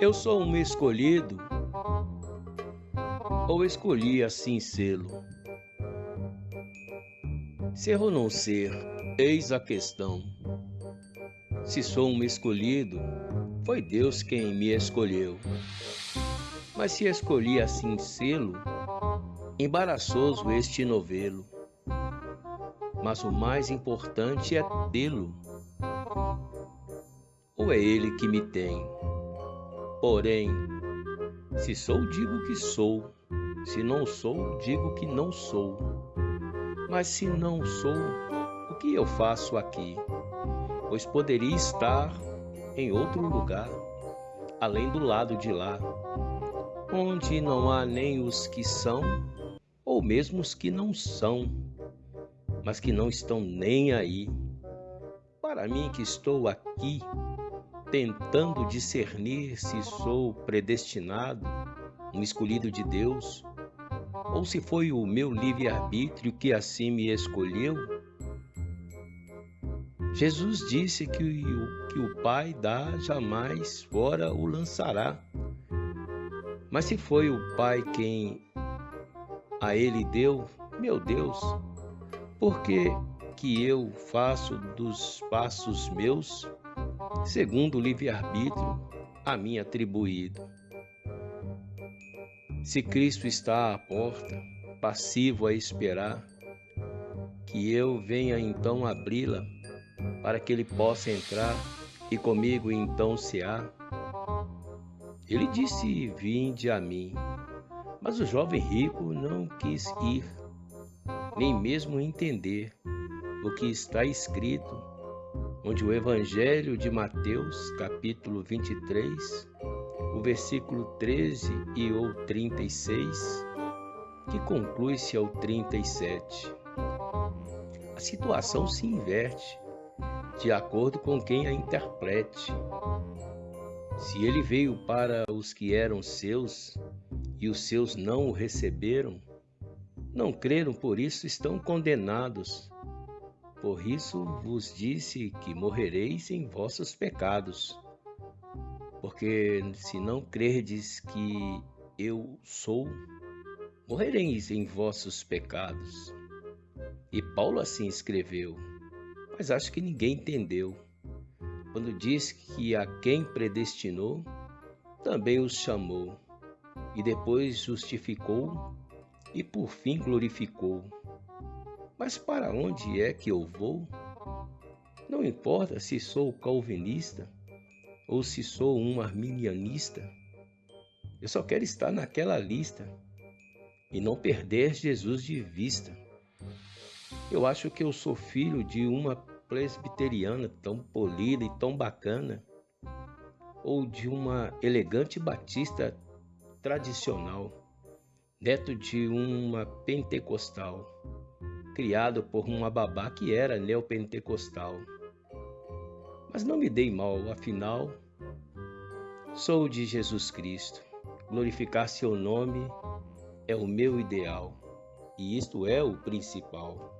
Eu sou um escolhido, ou escolhi assim sê-lo? Ser ou não ser, eis a questão. Se sou um escolhido, foi Deus quem me escolheu. Mas se escolhi assim sê-lo, embaraçoso este novelo. Mas o mais importante é tê-lo. Ou é ele que me tem? Porém, se sou, digo que sou. Se não sou, digo que não sou. Mas se não sou, o que eu faço aqui? Pois poderia estar em outro lugar, além do lado de lá, onde não há nem os que são, ou mesmo os que não são, mas que não estão nem aí. Para mim que estou aqui, tentando discernir se sou predestinado, um escolhido de Deus, ou se foi o meu livre-arbítrio que assim me escolheu? Jesus disse que o que o Pai dá jamais fora o lançará. Mas se foi o Pai quem a ele deu, meu Deus, por que que eu faço dos passos meus segundo o livre-arbítrio a mim atribuído. Se Cristo está à porta, passivo a esperar, que eu venha então abri-la, para que ele possa entrar e comigo então cear. Ele disse: Vinde a mim. Mas o jovem rico não quis ir, nem mesmo entender o que está escrito onde o Evangelho de Mateus, capítulo 23, o versículo 13 e o 36, que conclui-se ao 37. A situação se inverte de acordo com quem a interprete. Se ele veio para os que eram seus e os seus não o receberam, não creram, por isso estão condenados. Por isso vos disse que morrereis em vossos pecados. Porque se não crerdes que eu sou, morrereis em vossos pecados. E Paulo assim escreveu, mas acho que ninguém entendeu. Quando diz que a quem predestinou, também os chamou, e depois justificou, e por fim glorificou. Mas para onde é que eu vou? Não importa se sou calvinista ou se sou um arminianista. Eu só quero estar naquela lista e não perder Jesus de vista. Eu acho que eu sou filho de uma presbiteriana tão polida e tão bacana, ou de uma elegante batista tradicional, neto de uma pentecostal criado por uma babá que era neopentecostal. Mas não me dei mal, afinal, sou de Jesus Cristo. Glorificar seu nome é o meu ideal, e isto é o principal.